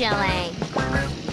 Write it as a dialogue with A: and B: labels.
A: chilling.